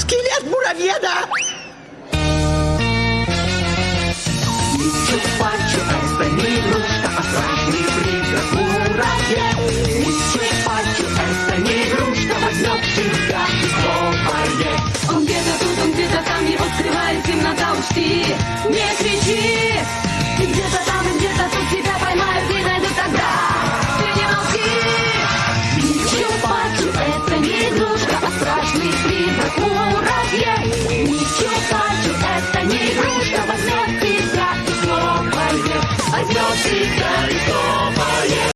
Скелет муравьеда! Чупачу, это не игрушка, а страшный призрак муравей. Чупачу, это не игрушка, возьмет тебя и слопает. Он где-то тут, он где-то там, его скрывает темнота, учти, не кричи. как муравье. Ничего плачу, это не игрушка, возьмет тебя и снова ест, возьмет тебя и снова